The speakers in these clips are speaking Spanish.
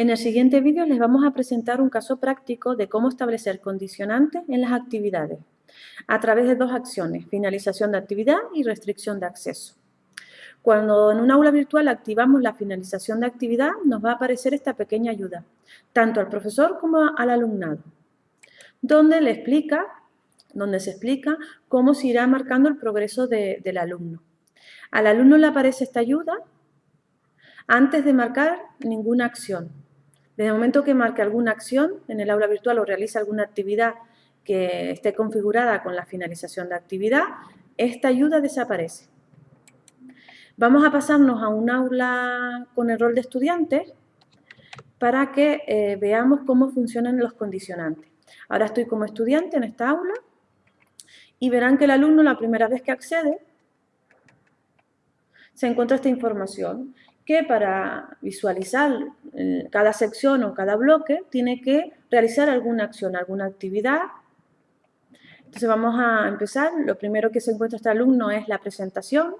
En el siguiente vídeo les vamos a presentar un caso práctico de cómo establecer condicionantes en las actividades a través de dos acciones, finalización de actividad y restricción de acceso. Cuando en un aula virtual activamos la finalización de actividad, nos va a aparecer esta pequeña ayuda, tanto al profesor como al alumnado, donde le explica, donde se explica cómo se irá marcando el progreso del alumno. Al alumno le aparece esta ayuda antes de marcar ninguna acción. Desde el momento que marque alguna acción en el aula virtual o realice alguna actividad que esté configurada con la finalización de actividad, esta ayuda desaparece. Vamos a pasarnos a un aula con el rol de estudiantes para que eh, veamos cómo funcionan los condicionantes. Ahora estoy como estudiante en esta aula y verán que el alumno la primera vez que accede se encuentra esta información que para visualizar cada sección o cada bloque tiene que realizar alguna acción, alguna actividad. Entonces vamos a empezar. Lo primero que se encuentra este alumno es la presentación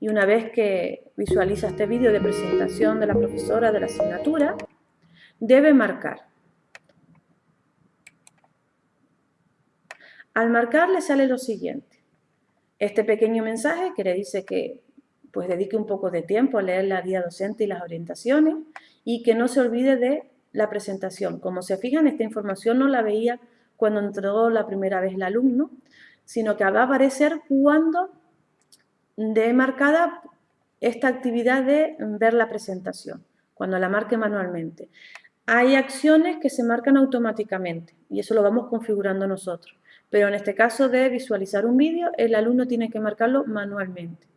y una vez que visualiza este vídeo de presentación de la profesora de la asignatura, debe marcar. Al marcar le sale lo siguiente. Este pequeño mensaje que le dice que pues dedique un poco de tiempo a leer la guía docente y las orientaciones y que no se olvide de la presentación. Como se fijan, esta información no la veía cuando entró la primera vez el alumno, sino que va a aparecer cuando de marcada esta actividad de ver la presentación, cuando la marque manualmente. Hay acciones que se marcan automáticamente y eso lo vamos configurando nosotros. Pero en este caso de visualizar un vídeo, el alumno tiene que marcarlo manualmente.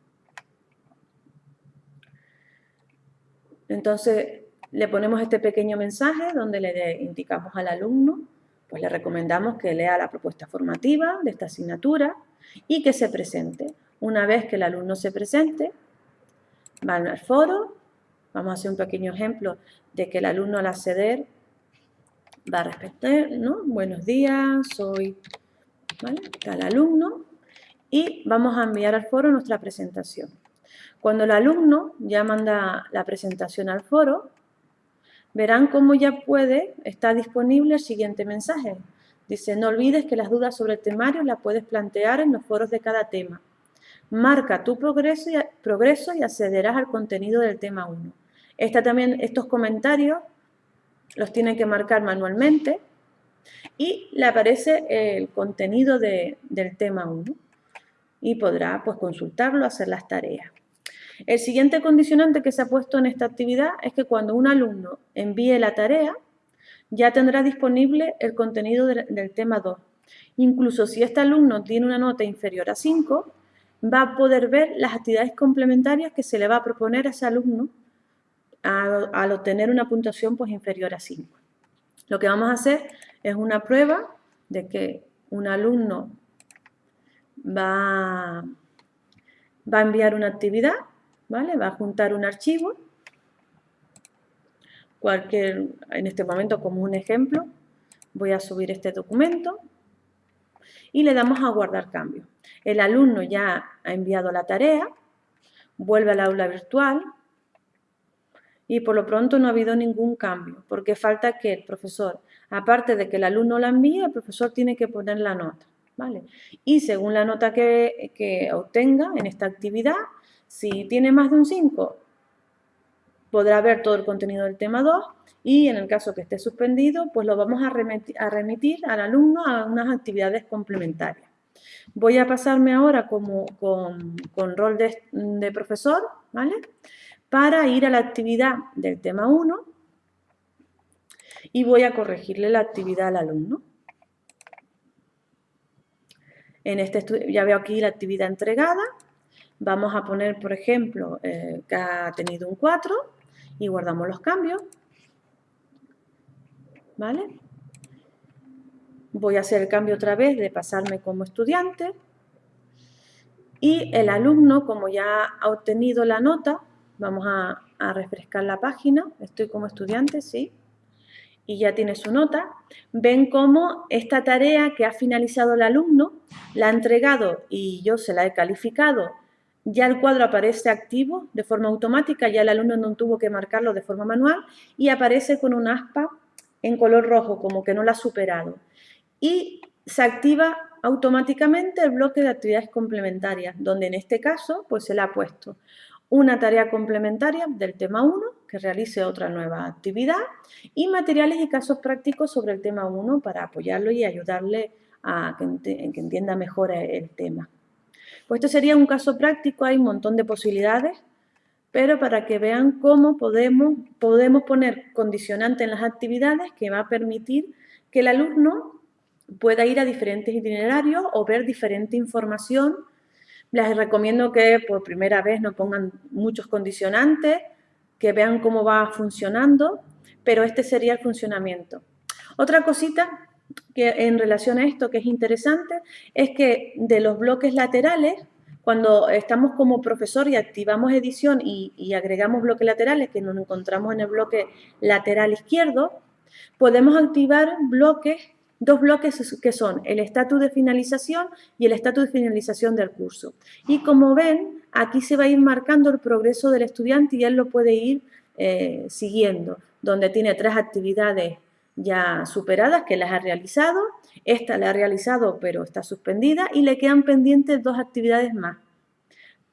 Entonces, le ponemos este pequeño mensaje donde le indicamos al alumno, pues le recomendamos que lea la propuesta formativa de esta asignatura y que se presente. Una vez que el alumno se presente, va al foro, vamos a hacer un pequeño ejemplo de que el alumno al acceder va a respetar, ¿no? Buenos días, soy tal alumno y vamos a enviar al foro nuestra presentación. Cuando el alumno ya manda la presentación al foro, verán cómo ya puede, está disponible el siguiente mensaje. Dice, no olvides que las dudas sobre el temario las puedes plantear en los foros de cada tema. Marca tu progreso y, accederás al contenido del tema 1. Esta también, estos comentarios los tiene que marcar manualmente y le aparece el contenido del tema 1 y podrá pues, consultarlo, hacer las tareas. El siguiente condicionante que se ha puesto en esta actividad es que cuando un alumno envíe la tarea, ya tendrá disponible el contenido del, tema 2. Incluso si este alumno tiene una nota inferior a 5, va a poder ver las actividades complementarias que se le va a proponer a ese alumno al, obtener una puntuación pues, inferior a 5. Lo que vamos a hacer es una prueba de que un alumno va a enviar una actividad, ¿vale? va a juntar un archivo, cualquier, en este momento como un ejemplo, voy a subir este documento y le damos a guardar cambio. El alumno ya ha enviado la tarea, vuelve al aula virtual y por lo pronto no ha habido ningún cambio, porque falta que el profesor, aparte de que el alumno la envíe, el profesor tiene que poner la nota. ¿vale? Y según la nota que, que obtenga en esta actividad, si tiene más de un 5, podrá ver todo el contenido del tema 2 y en el caso que esté suspendido, pues lo vamos a remitir, al alumno a unas actividades complementarias. Voy a pasarme ahora como, con, rol de, profesor, ¿vale? Para ir a la actividad del tema 1 y voy a corregirle la actividad al alumno. En este ya veo aquí la actividad entregada. Vamos a poner, por ejemplo, eh, que ha tenido un 4 y guardamos los cambios. ¿Vale? Voy a hacer el cambio otra vez de pasarme como estudiante. Y el alumno, como ya ha obtenido la nota, vamos a refrescar la página. Estoy como estudiante, sí. Y ya tiene su nota. Ven cómo esta tarea que ha finalizado el alumno la ha entregado y yo se la he calificado ya el cuadro aparece activo de forma automática, ya el alumno no tuvo que marcarlo de forma manual y aparece con un aspa en color rojo, como que no lo ha superado. Y se activa automáticamente el bloque de actividades complementarias, donde en este caso pues se le ha puesto una tarea complementaria del tema 1, que realice otra nueva actividad, y materiales y casos prácticos sobre el tema 1 para apoyarlo y ayudarle a que entienda mejor el tema. Pues esto sería un caso práctico, hay un montón de posibilidades, pero para que vean cómo podemos, podemos poner condicionante en las actividades que va a permitir que el alumno pueda ir a diferentes itinerarios o ver diferente información les recomiendo que por primera vez no pongan muchos condicionantes, que vean cómo va funcionando, pero este sería el funcionamiento. Otra cosita que en relación a esto que es interesante es que de los bloques laterales, cuando estamos como profesor y activamos edición y, agregamos bloques laterales, que nos encontramos en el bloque lateral izquierdo, podemos activar bloques Dos bloques que son el estatus de finalización y el estatus de finalización del curso. Y como ven, aquí se va a ir marcando el progreso del estudiante y él lo puede ir eh, siguiendo, donde tiene tres actividades ya superadas que las ha realizado, esta la ha realizado pero está suspendida y le quedan pendientes dos actividades más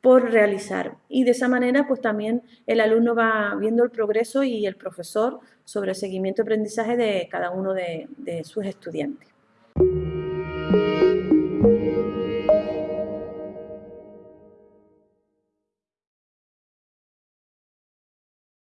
por realizar. Y de esa manera, pues también el alumno va viendo el progreso y el profesor sobre el seguimiento y aprendizaje de cada uno de, de sus estudiantes.